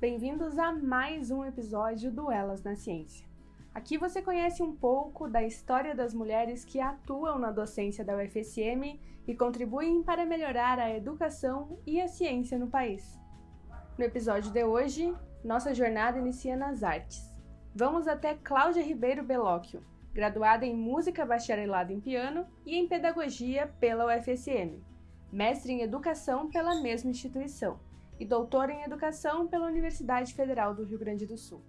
bem-vindos a mais um episódio do Elas na Ciência. Aqui você conhece um pouco da história das mulheres que atuam na docência da UFSM e contribuem para melhorar a educação e a ciência no país. No episódio de hoje, nossa jornada inicia nas artes. Vamos até Cláudia Ribeiro Belóquio, graduada em Música Bacharelado em Piano e em Pedagogia pela UFSM, mestre em Educação pela mesma instituição e doutora em Educação pela Universidade Federal do Rio Grande do Sul.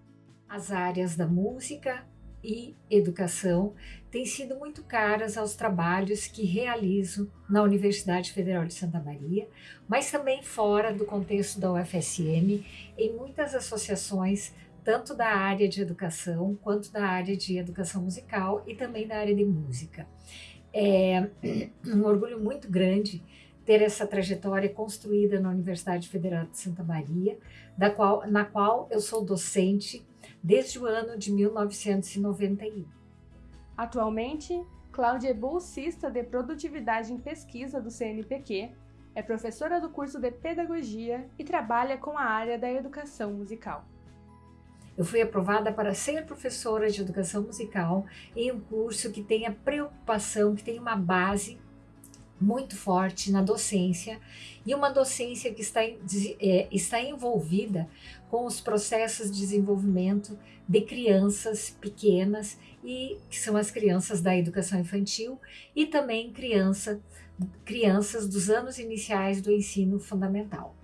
As áreas da música e educação têm sido muito caras aos trabalhos que realizo na Universidade Federal de Santa Maria, mas também fora do contexto da UFSM, em muitas associações, tanto da área de educação quanto da área de educação musical e também da área de música. É um orgulho muito grande ter essa trajetória construída na Universidade Federal de Santa Maria, da qual, na qual eu sou docente desde o ano de 1991. Atualmente, Cláudia é bolsista de produtividade em pesquisa do CNPq, é professora do curso de pedagogia e trabalha com a área da educação musical. Eu fui aprovada para ser professora de educação musical em um curso que tenha preocupação, que tenha uma base muito forte na docência e uma docência que está, é, está envolvida com os processos de desenvolvimento de crianças pequenas e que são as crianças da educação infantil e também criança, crianças dos anos iniciais do ensino fundamental.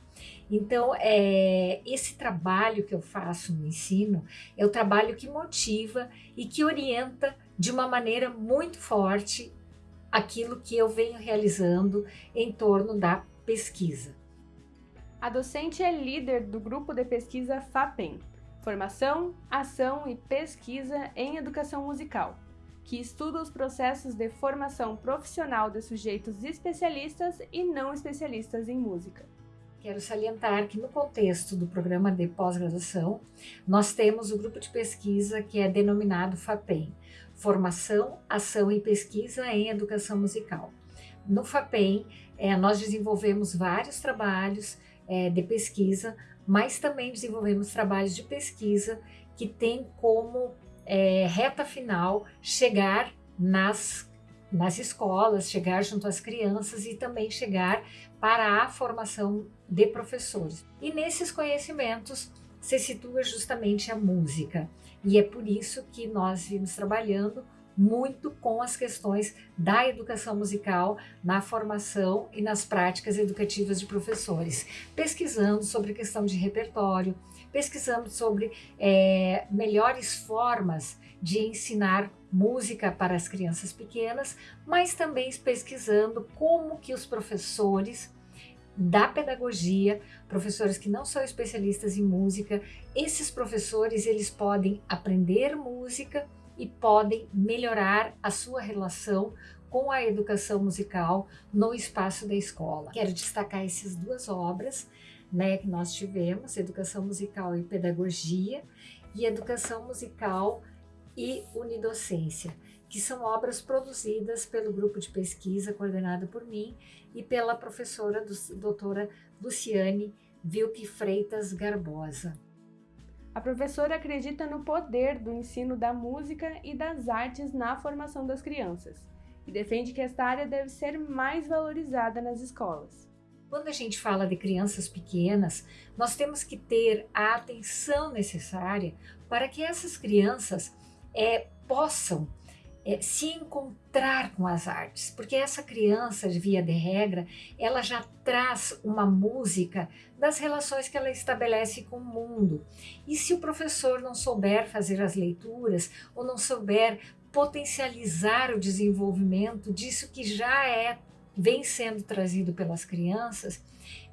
Então, é, esse trabalho que eu faço no ensino é o trabalho que motiva e que orienta de uma maneira muito forte aquilo que eu venho realizando em torno da pesquisa. A docente é líder do grupo de pesquisa FAPEM, Formação, Ação e Pesquisa em Educação Musical, que estuda os processos de formação profissional de sujeitos especialistas e não especialistas em música. Quero salientar que no contexto do programa de pós-graduação, nós temos o grupo de pesquisa que é denominado FAPEM, Formação, Ação e Pesquisa em Educação Musical. No FAPEM, é, nós desenvolvemos vários trabalhos é, de pesquisa, mas também desenvolvemos trabalhos de pesquisa que têm como é, reta final chegar nas, nas escolas, chegar junto às crianças e também chegar para a formação de professores. E nesses conhecimentos se situa justamente a música. E é por isso que nós vimos trabalhando muito com as questões da educação musical na formação e nas práticas educativas de professores, pesquisando sobre questão de repertório, pesquisando sobre é, melhores formas de ensinar música para as crianças pequenas, mas também pesquisando como que os professores da pedagogia, professores que não são especialistas em música, esses professores eles podem aprender música e podem melhorar a sua relação com a educação musical no espaço da escola. Quero destacar essas duas obras né, que nós tivemos, Educação Musical e Pedagogia e Educação Musical e Unidocência que são obras produzidas pelo grupo de pesquisa coordenado por mim e pela professora do, doutora Luciane Vilke Freitas Garbosa. A professora acredita no poder do ensino da música e das artes na formação das crianças e defende que esta área deve ser mais valorizada nas escolas. Quando a gente fala de crianças pequenas, nós temos que ter a atenção necessária para que essas crianças é, possam é, se encontrar com as artes, porque essa criança, via de regra, ela já traz uma música das relações que ela estabelece com o mundo. E se o professor não souber fazer as leituras ou não souber potencializar o desenvolvimento disso que já é vem sendo trazido pelas crianças,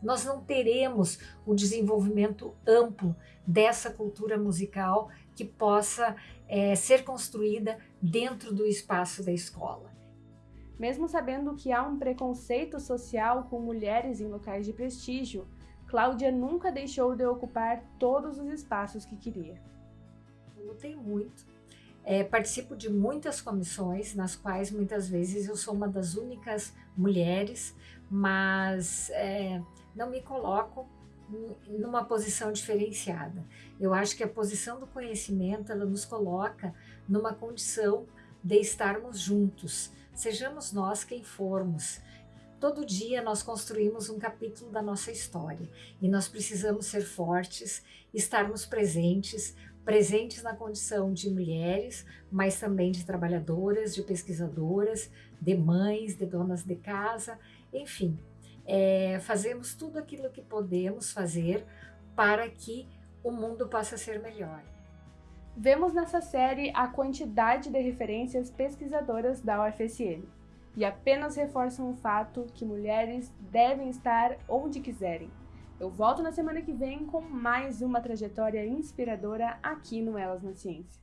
nós não teremos o desenvolvimento amplo dessa cultura musical que possa é, ser construída dentro do espaço da escola. Mesmo sabendo que há um preconceito social com mulheres em locais de prestígio, Cláudia nunca deixou de ocupar todos os espaços que queria. Eu lutei muito. É, participo de muitas comissões, nas quais muitas vezes eu sou uma das únicas mulheres, mas é, não me coloco numa posição diferenciada. Eu acho que a posição do conhecimento ela nos coloca numa condição de estarmos juntos, sejamos nós quem formos. Todo dia nós construímos um capítulo da nossa história e nós precisamos ser fortes, estarmos presentes, presentes na condição de mulheres, mas também de trabalhadoras, de pesquisadoras, de mães, de donas de casa, enfim, é, fazemos tudo aquilo que podemos fazer para que o mundo possa ser melhor. Vemos nessa série a quantidade de referências pesquisadoras da UFSM e apenas reforçam o fato que mulheres devem estar onde quiserem. Eu volto na semana que vem com mais uma trajetória inspiradora aqui no Elas na Ciência.